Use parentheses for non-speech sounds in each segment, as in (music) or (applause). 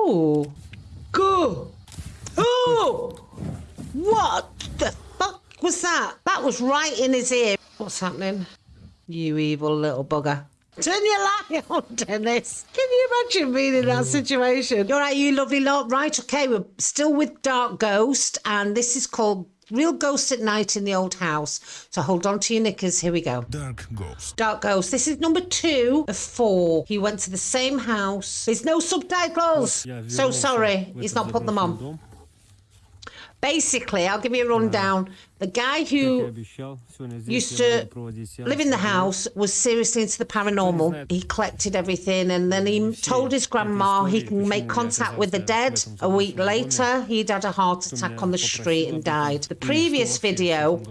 Ooh. Go. Oh! What the fuck was that? That was right in his ear. What's happening? You evil little bugger turn your light (laughs) on, Dennis. Can you imagine being in that situation? All right, you lovely lot. Right, okay, we're still with Dark Ghost, and this is called Real Ghost at Night in the Old House. So hold on to your knickers. Here we go. Dark Ghost. Dark Ghost. This is number two of four. He went to the same house. There's no subtitles. Yeah, so sorry. He's not put them on basically, I'll give you a rundown. The guy who used to live in the house was seriously into the paranormal. He collected everything and then he told his grandma he can make contact with the dead. A week later, he'd had a heart attack on the street and died. The previous video,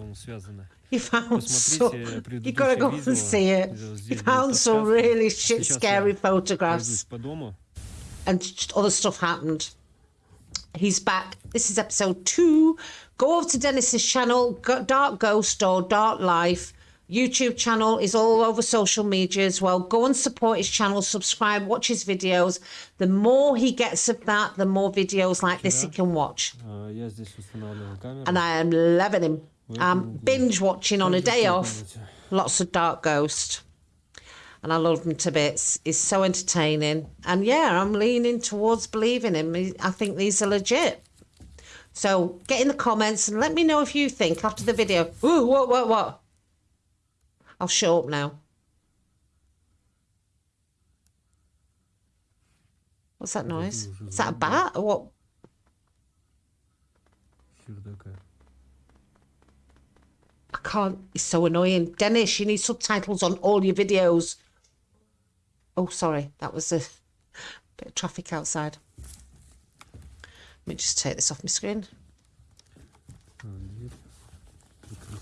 he (laughs) found some, you gotta go and see it. He found some really shit scary photographs and other stuff happened. He's back. This is episode two. Go over to Dennis's channel, Dark Ghost or Dark Life. YouTube channel is all over social media as well. Go and support his channel, subscribe, watch his videos. The more he gets of that, the more videos like this he can watch. And I am loving him. I'm binge watching on a day off. Lots of Dark Ghost and I love him to bits. He's so entertaining. And yeah, I'm leaning towards believing him. I think these are legit. So get in the comments and let me know if you think after the video. Ooh, what, what, what? I'll show up now. What's that noise? Is that a bat or what? I can't. It's so annoying. Dennis, you need subtitles on all your videos. Oh, sorry. That was a (laughs) bit of traffic outside. Let me just take this off my screen. А, дверь. Закрыть.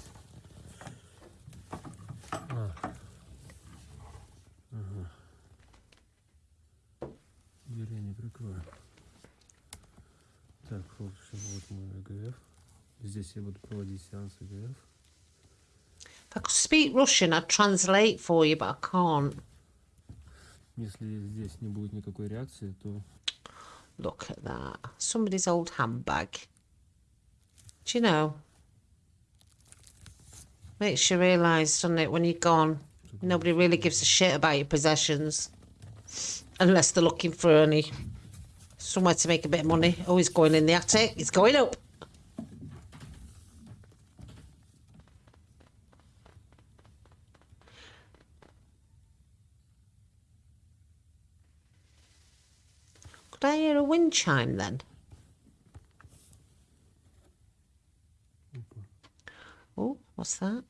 А. Ага. Дверь я не прикрою. Так, в общем, вот мой ЭГФ. Здесь я буду проводить сеанс ЭГФ. If I could speak Russian, I'd translate for you, but I can't. Если здесь не будет никакой реакции, то Look at that. Somebody's old handbag. Do you know? Makes you realise, doesn't it, when you're gone, nobody really gives a shit about your possessions. Unless they're looking for any somewhere to make a bit of money. Oh, he's going in the attic. It's going up. Could I hear a wind chime then? Oh, what's that?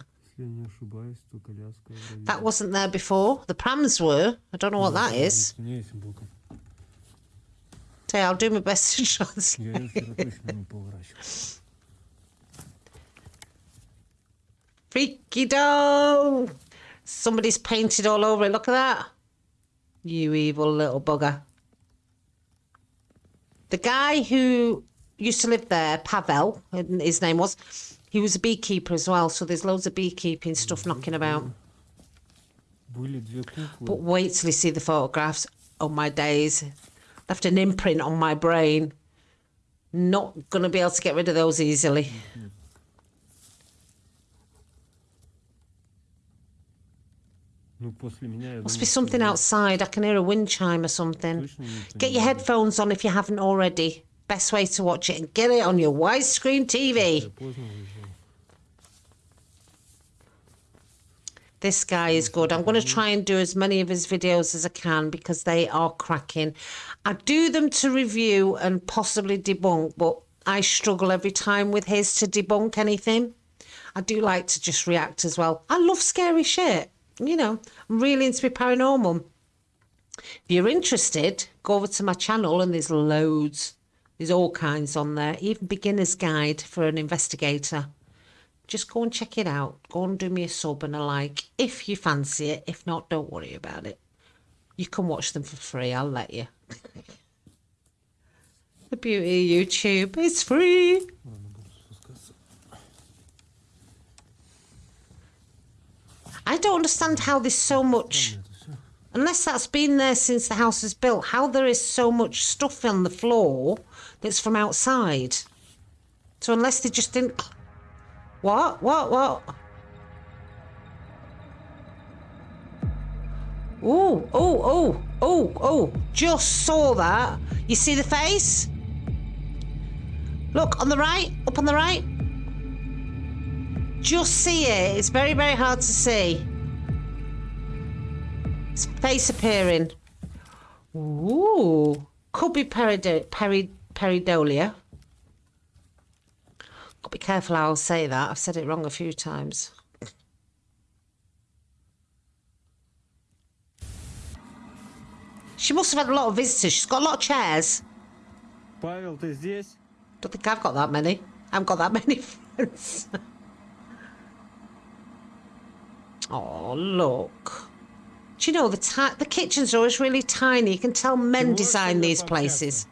That wasn't there before. The prams were. I don't know what that is. Say, I'll do my best to translate. Freaky dough! Somebody's painted all over it. Look at that. You evil little bugger the guy who used to live there, Pavel, his name was, he was a beekeeper as well. So there's loads of beekeeping stuff knocking about. But wait till you see the photographs. Oh my days, left an imprint on my brain. Not going to be able to get rid of those easily. Mm -hmm. Must be something outside. I can hear a wind chime or something. Get your headphones on if you haven't already. Best way to watch it and get it on your widescreen TV. This guy is good. I'm going to try and do as many of his videos as I can because they are cracking. I do them to review and possibly debunk, but I struggle every time with his to debunk anything. I do like to just react as well. I love scary shit you know, I'm really into paranormal. If you're interested, go over to my channel and there's loads. There's all kinds on there, even beginner's guide for an investigator. Just go and check it out. Go and do me a sub and a like if you fancy it. If not, don't worry about it. You can watch them for free. I'll let you. (laughs) the beauty of YouTube is free. Mm -hmm. I don't understand how there's so much, unless that's been there since the house was built, how there is so much stuff on the floor that's from outside. So unless they just didn't. What? What? What? Oh, oh, oh, oh, oh. Just saw that. You see the face? Look, on the right, up on the right Just see it. It's very, very hard to see. It's face appearing. Ooh. Could be perido- peri- peridolia. Got to be careful how I'll say that. I've said it wrong a few times. She must have had a lot of visitors. She's got a lot of chairs. Павел, ты здесь? Don't think I've got that many. I haven't got that many friends. (laughs) Oh, look. Do you know, the, the kitchens always really tiny. You can tell men design these places.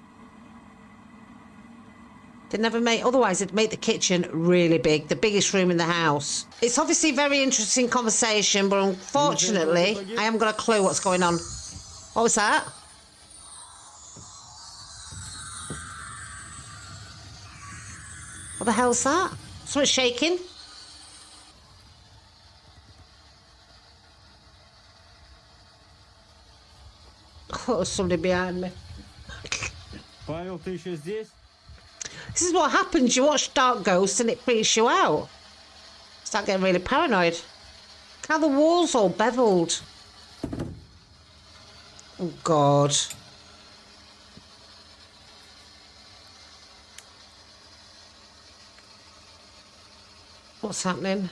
They never make, otherwise, it'd make the kitchen really big, the biggest room in the house. It's obviously very interesting conversation, but unfortunately, I haven't got a clue what's going on. What was that? What the hell's that? Something's shaking. Somebody behind me. This? This is what happens. You watch Dark Ghosts and it freaks you out. Start getting really paranoid. How the walls all beveled. Oh God. What's happening?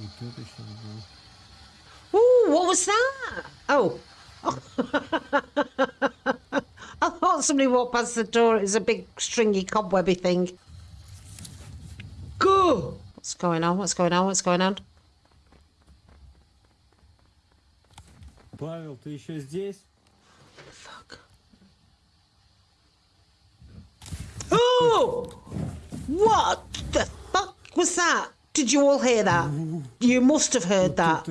You was that? Oh. (laughs) I thought somebody walked past the door. It was a big stringy cobwebby thing. Go! What's going on? What's going on? What's going on? Павел, ты еще здесь? Fuck. Oh! What the fuck was that? Did you all hear that? You must have heard that.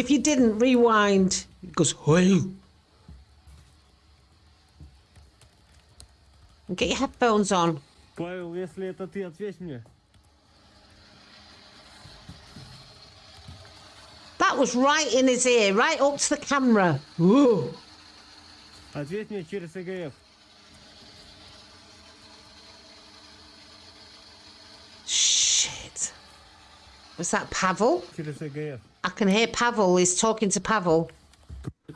Это жесть. If you didn't, rewind. It goes, hey. Get your headphones on. Павел, если это ты, ответь мне. That was right in his ear, right up to the camera. Whoa. Ответь мне через ЭГФ. Shit. Was that Pavel? Через ЭГФ. I can hear Pavel. He's talking to Pavel.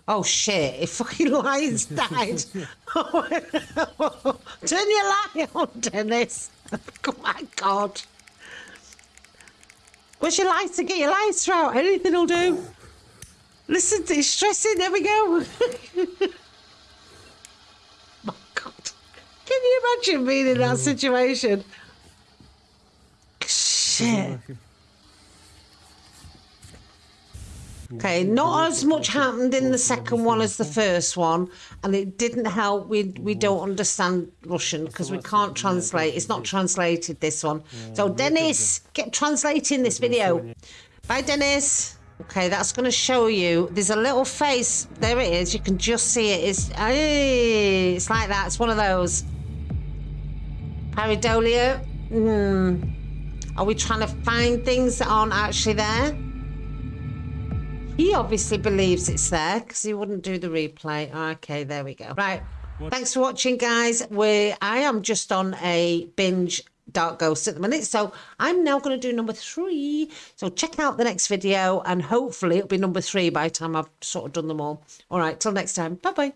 Oh shit! If fucking lions (laughs) died. (laughs) Turn your light on, Dennis. (laughs) Oh my god. Where's your lighter? Get your lights out. Anything will do. Listen, to it's stressing. There we go. my god. Can you imagine being in that situation? Shit. Okay, not as much happened in the second one as the first one, and it didn't help. We we don't understand Russian because we can't translate. It's not translated this one. So Dennis, get translating this video. Bye, Dennis. Okay, that's going to show you. There's a little face. There it is. You can just see it. It's ay, it's like that. It's one of those. Pareidolia. Hmm. Are we trying to find things that aren't actually there? He obviously believes it's there because he wouldn't do the replay. Okay, there we go. Right. Thanks for watching, guys. We I am just on a binge Dark Ghost at the minute, so I'm now going to do number three. So check out the next video, and hopefully it'll be number three by the time I've sort of done them all. All right, till next time. Bye bye.